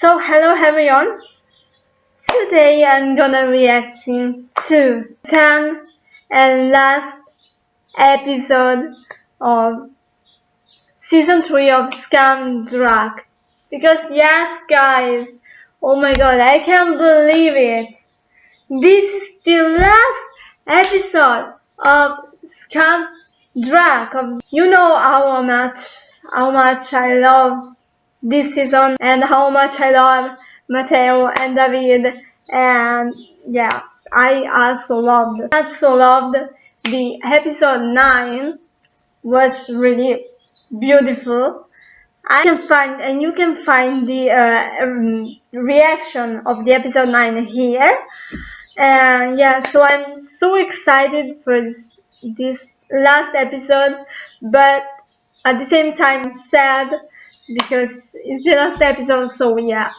So hello everyone. Today I'm gonna reacting to 10 and last episode of season 3 of Skam Druck. Because yes guys, oh my god, I can't believe it. This is the last episode of Skam Druck. You know how much, how much I love this season and how much I love Matteo and David. And yeah I also loved also loved the episode 9 was really beautiful. I can find and you can find the uh, um, reaction of the episode 9 here. And yeah so I'm so excited for this, this last episode but at the same time sad because it's the last episode so yeah.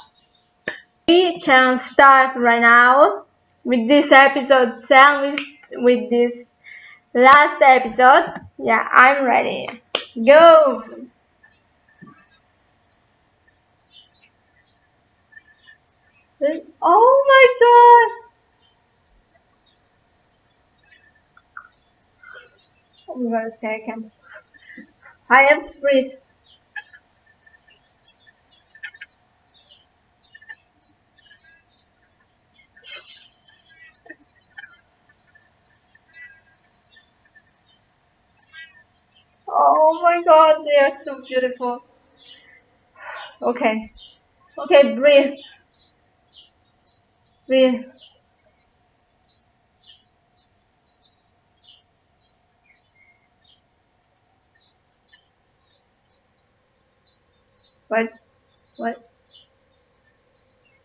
We can start right now with this episode 10 with, this last episode. Yeah i'm ready. Go! Oh my god! Oh okay, I can I have to breathe Oh my they are so beautiful. Okay. Okay, breathe. Breathe. What? What?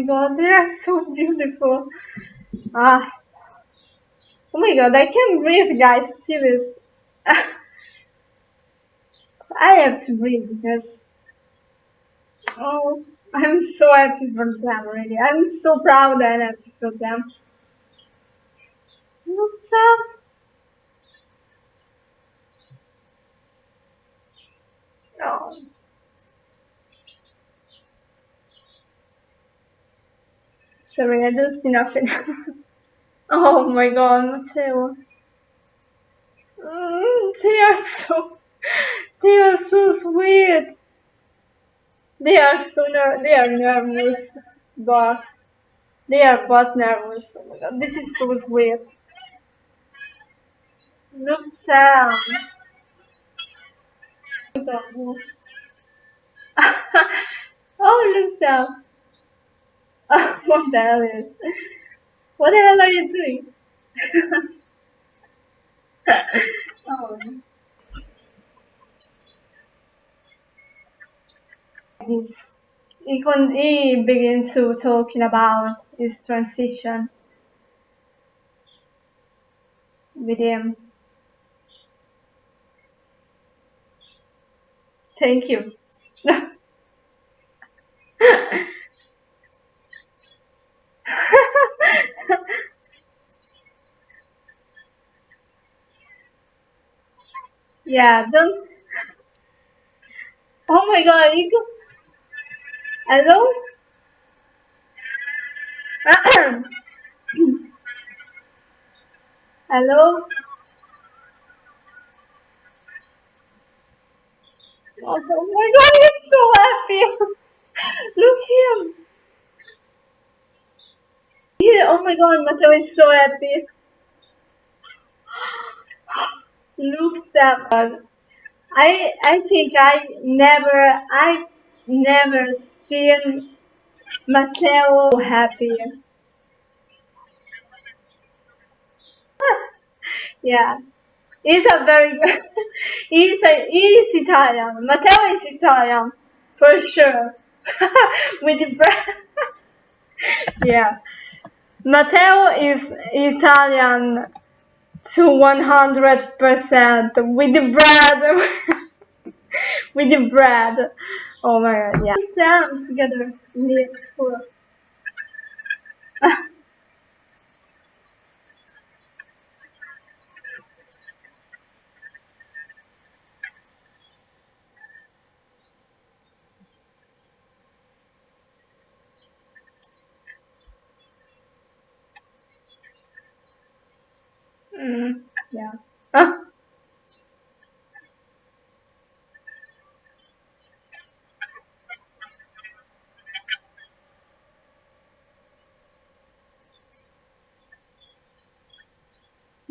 Oh god, they are so beautiful. Ah. Oh my god, I can't breathe, guys. Serious. I have to breathe because oh I'm so happy for them already. I'm so proud and happy for them. What's up? Oh. Sorry, I just did nothing. oh my god, Matteo. Mm, they are so they are so sweet. They are so ner they are nervous, but they are both nervous. Oh my god, this is so sweet. Look down. oh, look down. what the hell is? What the hell are you doing? oh. This he, con- he began to talking about his transition with him. Thank you. yeah, don't. Oh my god, you go. Hello? Hello? Oh, oh, my god, he's so happy! Look him! Yeah, oh my god, Matteo is so happy. Look that one. I I think I never I never seen Matteo happy. yeah, he's a very good. he's a he's Italian. Matteo is Italian for sure. With the bread. yeah, Matteo is Italian to one hundred percent with the bread. with the bread. Oh my god, yeah. We down together in the school. mm, yeah.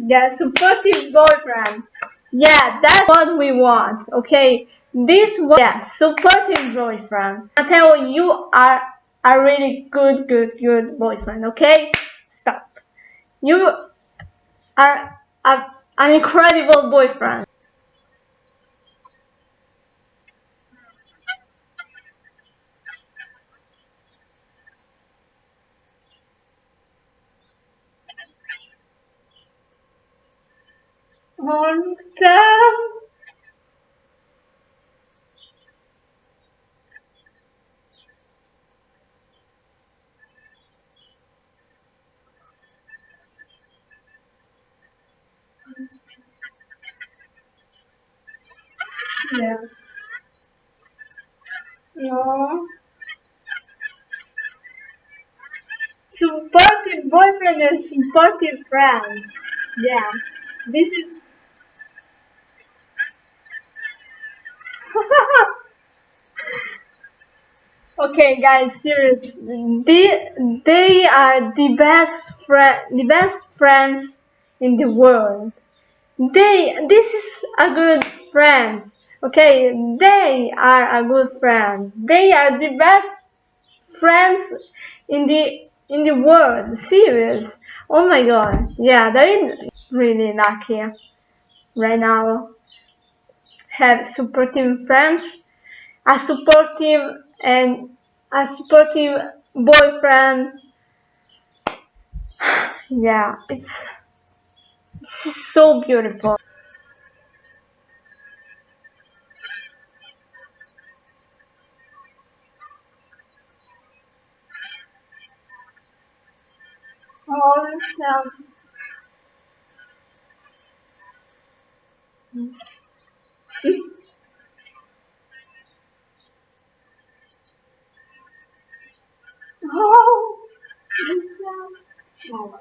Yeah, supportive boyfriend. Yeah, that's what we want. Okay, this one. Yeah, supportive boyfriend. I tell you, you are a really good, good, good boyfriend. Okay, stop. You are a, an incredible boyfriend. Long time. Yeah. No. Supportive boyfriend and supportive friends. Yeah. This is. Okay, guys, serious. They they are the best friend, the best friends in the world. They. This is a good friends. Okay, they are a good friend. They are the best friends in the in the world. Serious. Oh my god. Yeah, they're really lucky right now. Have supportive friends, a supportive and a supportive boyfriend. Yeah, it's, it's so beautiful. Oh, yeah. Oh, oh.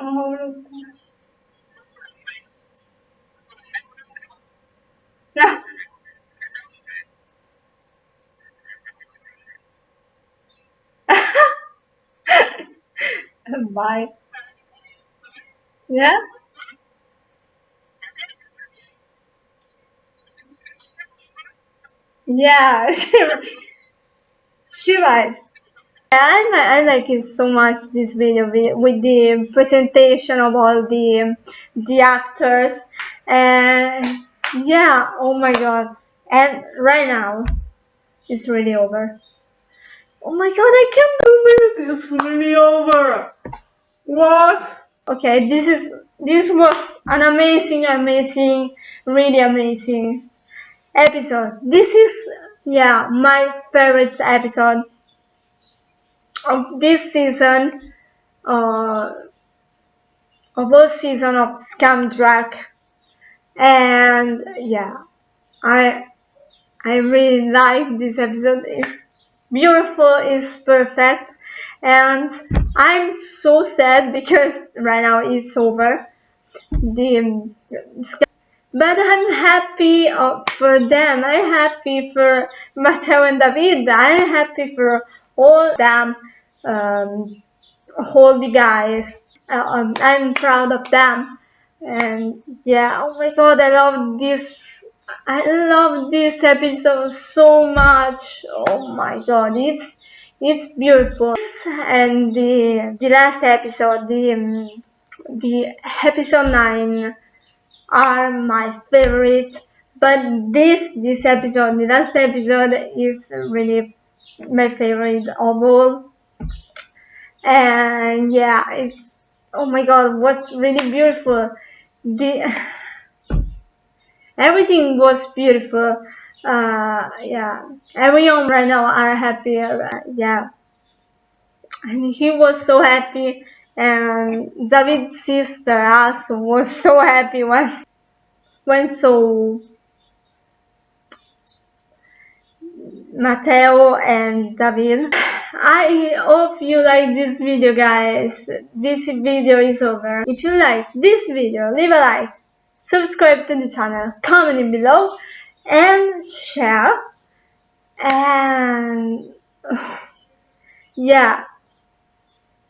Oh, yeah. Bye. Yeah? Yeah, she, she was. I, I like it so much this video with, with the presentation of all the the actors and yeah oh my god and right now it's really over oh my god I can't believe it's really over what? Okay this is this was an amazing amazing really amazing episode. This is yeah my favorite episode of this season uh, of all season of Skam Druck and yeah I I really like this episode. It's beautiful it's perfect and I'm so sad because right now it's over. The but I'm happy uh, for them. I'm happy for Matteo and David. I'm happy for all them um, all the guys. Uh, um, I'm proud of them. And yeah oh my god I love this I love this episode so much. Oh my god it's it's beautiful. And the the last episode the um, the episode 9 are my favorite. But this this episode the last episode is really my favorite of all. And yeah it's oh my god was really beautiful. The everything was beautiful uh yeah. Everyone right now are happy uh, yeah. And he was so happy. And David's sister also was so happy when when saw Matteo and David. I hope you like this video guys. This video is over. If you like this video, leave a like, subscribe to the channel, comment below and share and yeah.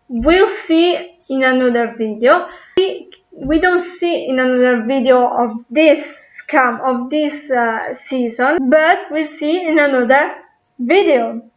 We'll see in another video. We, we don't see in another video of this scam of this uh, season but we'll see in another video